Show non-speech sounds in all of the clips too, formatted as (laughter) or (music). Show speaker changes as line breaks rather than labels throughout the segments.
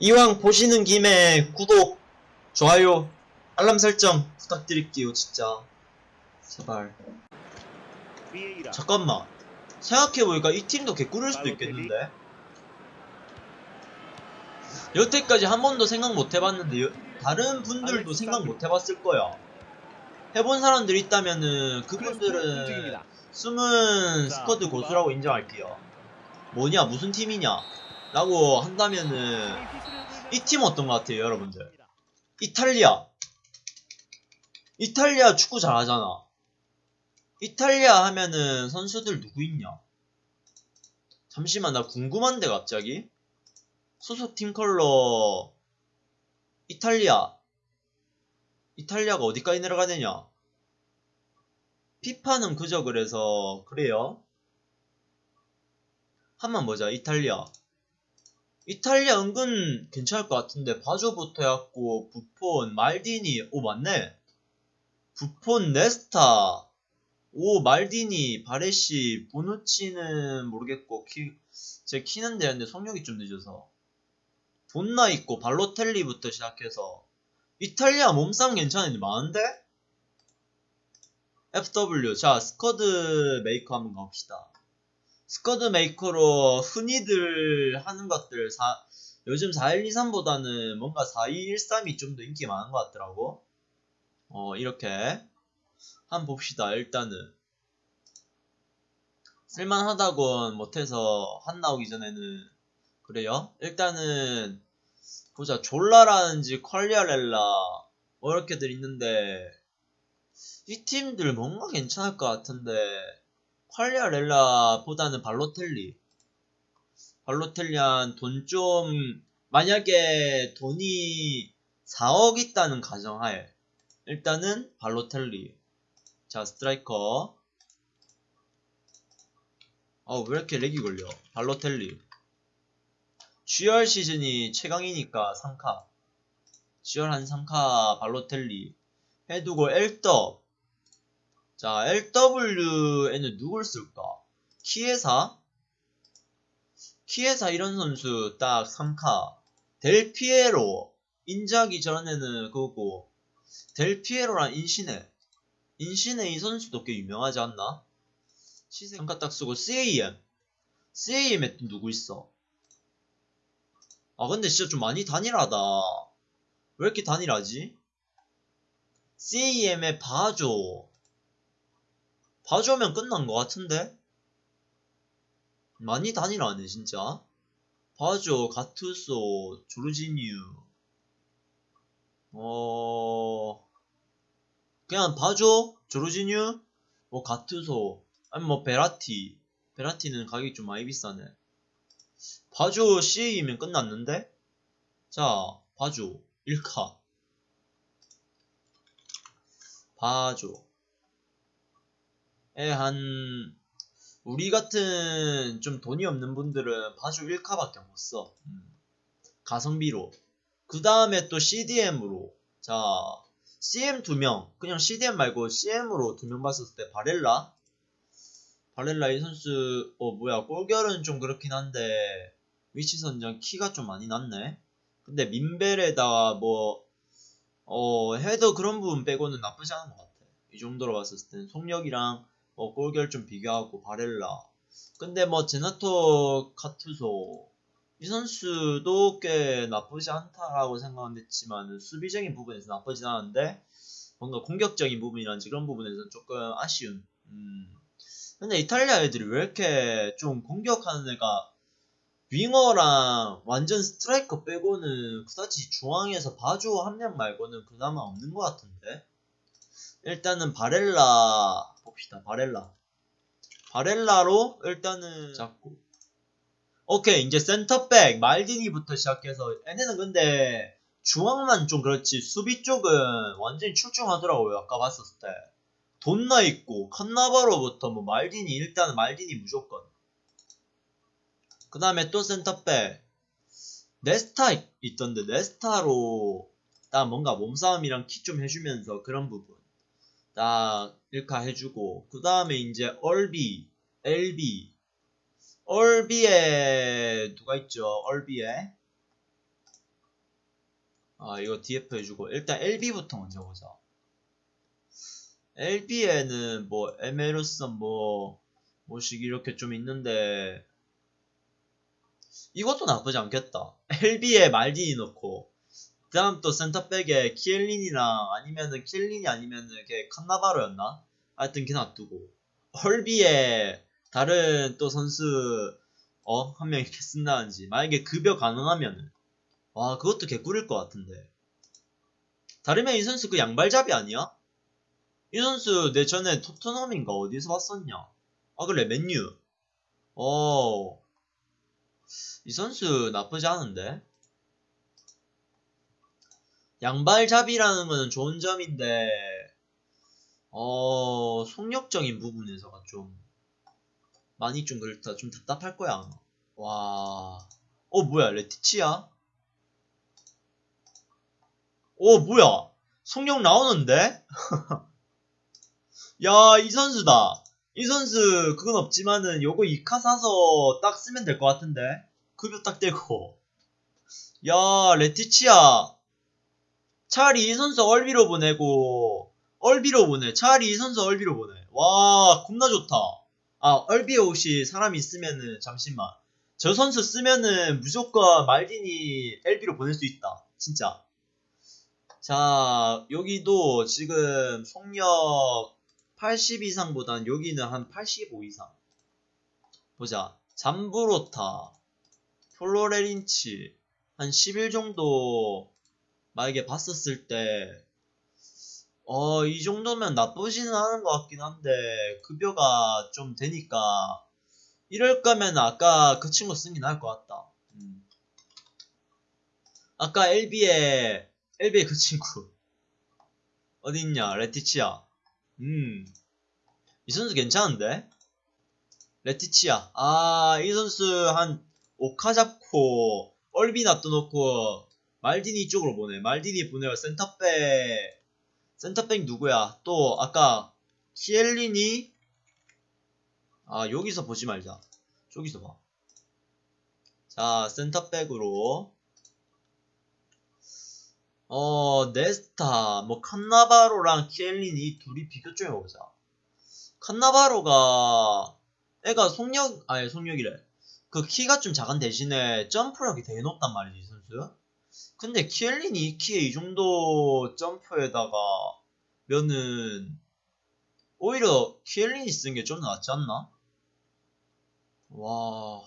이왕 보시는 김에 구독, 좋아요, 알람 설정 부탁드릴게요, 진짜. 제발. 잠깐만. 생각해보니까 이 팀도 개꿀일 수도 있겠는데? 여태까지 한 번도 생각 못 해봤는데, 여- 다른 분들도 생각 못 해봤을 거야. 해본 사람들 있다면은, 그분들은. 숨은 스쿼드 고수라고 인정할게요. 뭐냐, 무슨 팀이냐? 라고 한다면은, 이 팀 어떤 것 같아요, 여러분들? 이탈리아. 이탈리아 축구 잘하잖아. 이탈리아 하면은 선수들 누구 있냐? 잠시만, 나 궁금한데, 갑자기? 소속 팀 컬러, 이탈리아. 이탈리아가 어디까지 내려가느냐? 피파는 그저 그래서, 그래요? 한번 보자, 이탈리아. 이탈리아 은근 괜찮을 것 같은데 바조부터 해갖고 부폰, 말디니. 오 맞네. 부폰, 네스타. 오 말디니, 바레시, 보누치는 모르겠고 키, 제 키는 되는데 속력이 좀 늦어서. 돈나 있고 발로텔리부터 시작해서. 이탈리아 몸싸움 괜찮은데 많은데? FW 자 squad maker 한번 가봅시다 squad maker로 흔히들 하는 것들 사, 요즘 4123보다는 뭔가 4213이 좀 더 인기 많은 것 같더라고. 어, 이렇게. 한번 봅시다, 일단은. 쓸만하다곤 못해서 한 나오기 전에는. 그래요? 일단은, 보자. 졸라라는지 퀄리아렐라, 뭐 이렇게들 있는데, 이 팀들 뭔가 괜찮을 것 같은데, 퀄리아렐라보다는 발로텔리. 발로텔리한 돈 좀, 만약에 돈이 4억 있다는 가정하에, 일단은 발로텔리. 자, 스트라이커. 어, 왜 이렇게 렉이 걸려? 발로텔리. GR 시즌이 최강이니까 3카. GR 한 3카 발로텔리. 해두고 엘더. 자, LW에는 누굴 쓸까? 키에사? 키에사 이런 선수 딱 3카. 델피에로. 인자기 전에는 그거고. 델피에로랑 인시네. 인시네 이 선수도 꽤 유명하지 않나? 시세 3카 딱 쓰고 CAM. CAM에 또 누구 있어? 아 근데 진짜 좀 많이 단일하다. 왜 이렇게 단일하지? CAM에 바조. 봐주면 끝난 것 같은데? 많이 단일하네 진짜. 바조, 가투소, 조르지뉴. 어... 그냥 바조, 조르지뉴, 뭐 가투소. 아니 뭐 베라티. 베라티는 가격이 좀 많이 비싸네. 바조 CA이면 끝났는데? 자 바조 1카. 바조 에, 한, 우리 같은 좀 돈이 없는 분들은 바주 1카밖에 못 써. 음. 가성비로. 그 다음에 또 CDM으로. 자, CM 두 명. 그냥 CDM 말고 CM으로 두 명 봤을 때 바렐라. 바렐라 이 선수, 어, 뭐야, 골결은 좀 그렇긴 한데, 위치 선정 키가 좀 많이 낮네. 근데 민벨에다가 뭐, 어, 헤더 그런 부분 빼고는 나쁘지 않은 것 같아. 이 정도로 봤을 땐 속력이랑 뭐 골결 좀 비교하고 바렐라. 근데 뭐 제나토 카투소 이 선수도 꽤 나쁘지 않다라고 생각은 했지만 수비적인 부분에서 나쁘진 않은데 뭔가 공격적인 부분이란지 그런 부분에서는 조금 아쉬운. 음. 근데 이탈리아 애들이 왜 이렇게 좀 공격하는 애가 윙어랑 완전 스트라이커 빼고는 그다지 중앙에서 바주 한 명 말고는 그나마 없는 것 같은데? 일단은 바렐라 봅시다. 바렐라. 바렐라로 일단은 잡고. 오케이 이제 센터백 말디니부터 시작해서 얘네는 근데 중앙만 좀 그렇지 수비 쪽은 완전히 출중하더라고요. 아까 봤었을 때. 돈나 있고 칸나바로부터 뭐 말디니 일단은 말디니 무조건. 그 다음에 또 센터백 네스타 있- 있던데 네스타로 딱 뭔가 몸싸움이랑 키좀 해주면서 그런 부분. 딱 1카 해주고 그 다음에 이제 얼비 LB 얼비에 누가 있죠? 얼비에? 아 이거 DF 해주고. 일단 LB부터 먼저 보자. LB에는 뭐 에메르슨 뭐 뭐식 이렇게 좀 있는데 이것도 나쁘지 않겠다. (laughs) LB에 말디니 넣고 그 다음 또 센터백에 키엘린이랑 아니면은 키엘린이 아니면은 걔 칸나바로였나? 하여튼 걔 놔두고. 헐비에 다른 또 선수 어? 한 명 이렇게 쓴다든지. 만약에 급여 가능하면은. 와 그것도 개꿀일 것 같은데. 다르면 이 선수 그 양발잡이 아니야? 이 선수 내 전에 토트넘인가 어디서 봤었냐? 아 그래 맨유. 어이 선수 나쁘지 않은데 양발잡이라는 거는 좋은 점인데 어 속력적인 부분에서가 좀 많이 좀 그렇다 좀 답답할 거야 아마. 와어 뭐야 레티치야? 오 뭐야? 속력 나오는데? (laughs) 야 이 선수다. 이 선수 그건 없지만은 요거 2카 사서 딱 쓰면 될 것 같은데? 급여 딱 떼고. 야 레티치야 차라리 이 선수 얼비로 보내고 얼비로 보내. 차라리 이 선수 얼비로 보내. 와 겁나 좋다. 아 얼비에 혹시 사람 있으면은 잠시만. 저 선수 쓰면은 무조건 말디니 LB로 보낼 수 있다. 진짜. 자 여기도 지금 속력 80 이상보단 여기는 한 85 이상. 보자. 잠브로타 플로레린치 한11 정도 만약에 봤었을 때, 어, 이 정도면 나쁘지는 않은 것 같긴 한데, 급여가 좀 되니까, 이럴 거면 아까 그 친구 게 나을 것 같다. 음. 아까 LB에, LB에 그 친구. (laughs) 어딨냐, 레티치아. 음. 이 선수 괜찮은데? 레티치아. 아, 이 선수 한 5카 잡고, 얼비 놔둬놓고, 말디니 쪽으로 보내. 말디니 보내고 센터백 센터백 누구야? 또 아까 키엘린이 아 여기서 보지 말자. 저기서 봐. 자 센터백으로 어 네스타 뭐 칸나바로랑 키엘린이 둘이 비교 좀 해보자. 칸나바로가 애가 속력 아니 속력이래. 그 키가 좀 작은 대신에 점프력이 되게 높단 말이지 이 선수. 근데 키엘린이 2키에 이 정도 점프에다가 면은 오히려 키엘린이 쓰는 게좀 낫지 않나? 와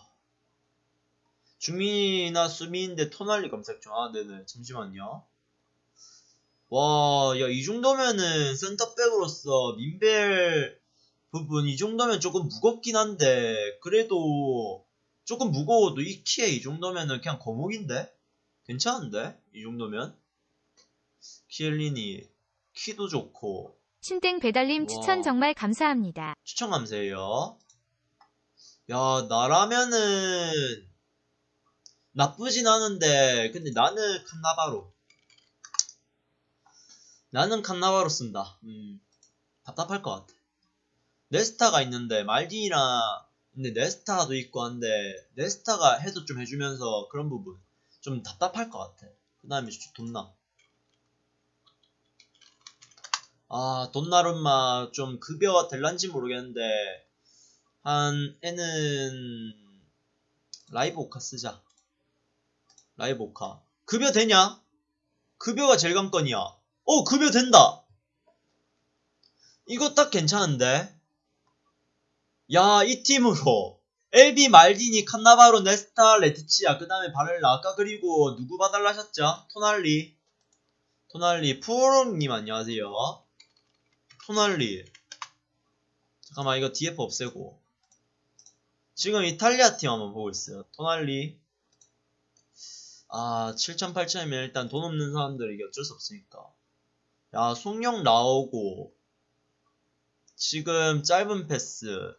중민이나 수미인데 토날리 검색 중. 아 네네 잠시만요. 와 야 이 정도면은 센터백으로서 민벨 부분 이 정도면 조금 무겁긴 한데 그래도 조금 무거워도 이 키에 이 정도면은 그냥 거목인데? 괜찮은데? 이 정도면? 키엘린이 키도 좋고
신땡 배달님
와.
추천 정말 감사합니다.
추천 감사해요. 야 나라면은 나쁘진 않은데 근데 나는 칸나바로 나는 칸나바로 쓴다. 음, 답답할 것 같아. 네스타가 있는데 말디니랑 근데 네스타도 있고 한데 네스타가 해도 좀 해주면서 그런 부분 좀 답답할 것 같아. 그 다음에 돈나. 아, 돈나룸마 좀 급여가 될란지 모르겠는데, 한, 애는, 라이브 오카 쓰자. 라이브 오카. 급여 되냐? 급여가 제일 관건이야. 어, 급여 된다! 이거 딱 괜찮은데? 야, 이 팀으로, LB 말디니 칸나바로 네스타 레티치아 그 다음에 바렐라. 아까 그리고 누구 봐달라셨죠? 토날리. 토날리. 푸오롱님 안녕하세요. 토날리. 잠깐만 이거 DF 없애고. 지금 이탈리아 팀 한번 보고 있어요. 토날리. 아 7천 8천이면 일단 돈 없는 사람들 이게 어쩔 수 없으니까. 야 속력 나오고. 지금 짧은 패스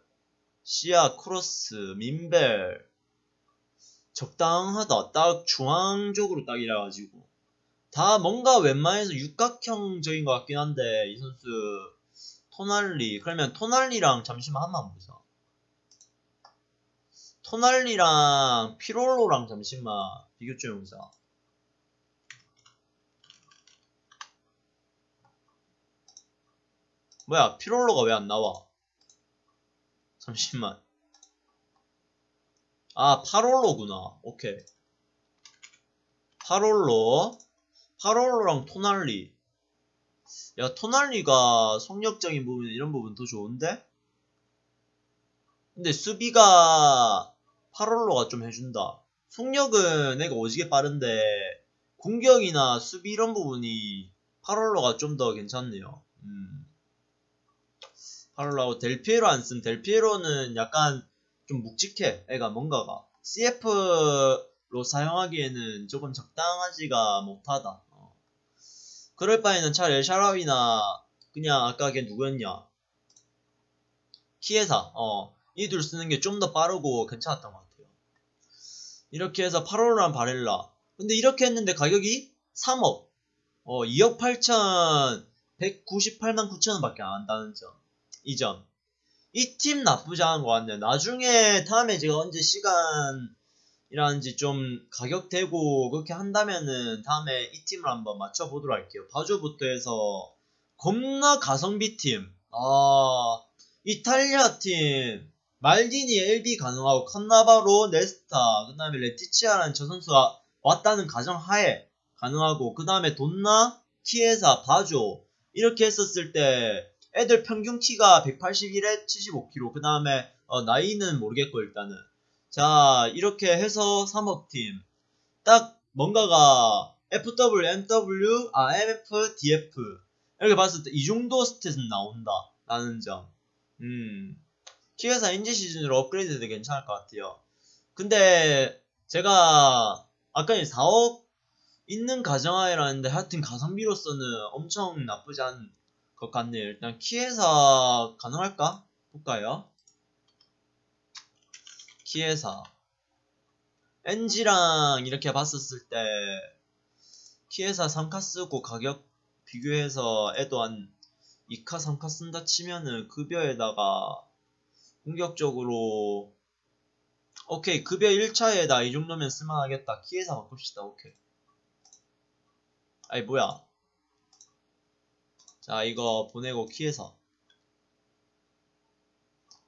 시야 크로스 민벨. 적당하다. 딱 중앙적으로 딱 이래가지고. 다 뭔가 웬만해서 육각형적인 것 같긴 한데 이 선수 토날리. 그러면 토날리랑 잠시만 한번 보자. 토날리랑 피롤로랑 잠시만 비교 좀 해보자. 뭐야 피롤로가 왜 안 나와? 잠시만. 아 파롤로구나. 오케이. 파롤로. 파롤로랑 토날리. 야 토날리가 속력적인 부분 이런 부분 더 좋은데? 근데 수비가 파롤로가 좀 해준다. 속력은 내가 오지게 빠른데 공격이나 수비 이런 부분이 파롤로가 좀 더 괜찮네요. 음. 파롤로하고 델피에로 안 쓴 델피에로는 약간 좀 묵직해. 애가 뭔가가 CF로 사용하기에는 조금 적당하지가 못하다. 어. 그럴 바에는 차라리 샤라위나 그냥 아까 걔 누구였냐? 키에사. 어. 이 둘 쓰는 게 좀 더 빠르고 괜찮았던 것 같아요. 이렇게 해서 파롤로랑 바렐라. 근데 이렇게 했는데 가격이 3억. 어 2억 8천 198만 9천원 밖에 안 한다는 점 이 점. 이 팀 나쁘지 않은 것 같네요. 나중에 다음에 제가 언제 시간이라는지 좀 가격 되고 그렇게 한다면은 다음에 이 팀을 한번 맞춰보도록 할게요. 바주부터 해서 겁나 가성비 팀. 아 이탈리아 팀 말디니 LB 가능하고 칸나바로 네스타 그 다음에 레티치아라는 저 선수가 왔다는 가정하에 가능하고 그 다음에 돈나 키에사 바조 이렇게 했었을 때 애들 평균 키가 181에 75kg 그 다음에 어, 나이는 모르겠고 일단은. 자 이렇게 해서 3억 팀딱 뭔가가 FW, MW, 아 MF, DF 이렇게 봤을 때 이 정도 스탯은 나온다. 라는 점. 음. 키에사 인지 시즌으로 업그레이드 도 괜찮을 것 같아요. 근데 제가 아까 4억 있는 가정하에라는데 하여튼 가성비로서는 엄청 나쁘지 않은 것 같네요. 일단 키에사 가능할까? 볼까요? 키에사 NG랑 이렇게 봤었을 때 키에사 3카 쓰고 가격 비교해서 애도 한 2카 3카 쓴다 치면은 급여에다가 공격적으로 오케이 급여 1차에다 이 정도면 쓸만하겠다 키에사 바꿉시다 오케이 아이 뭐야 자 이거 보내고 키에서.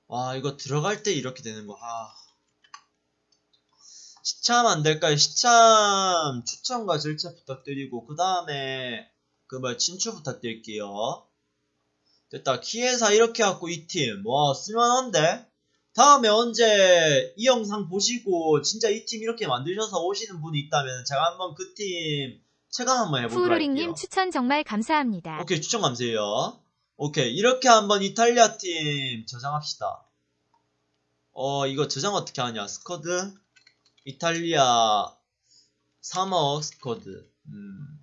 와 이거 들어갈 때 이렇게 되는 거. 아. 시참 안 될까요? 시참 추천과 절차 부탁드리고 그 다음에 그뭐 친추 부탁드릴게요. 됐다. 키에사 이렇게 갖고 이팀와 쓸만한데? 다음에 언제 이 영상 보시고 진짜 이 팀 이렇게 만드셔서 오시는 분이 있다면 제가 한번 그 팀 체감 한번 해보도록 할게요
푸우로링님 추천 정말 감사합니다.
오케이 추천 감사해요. 오케이 이렇게 한번 이탈리아 팀 저장합시다. 어 이거 저장 어떻게 하냐? 스쿼드? 이탈리아 3억 스쿼드. 음.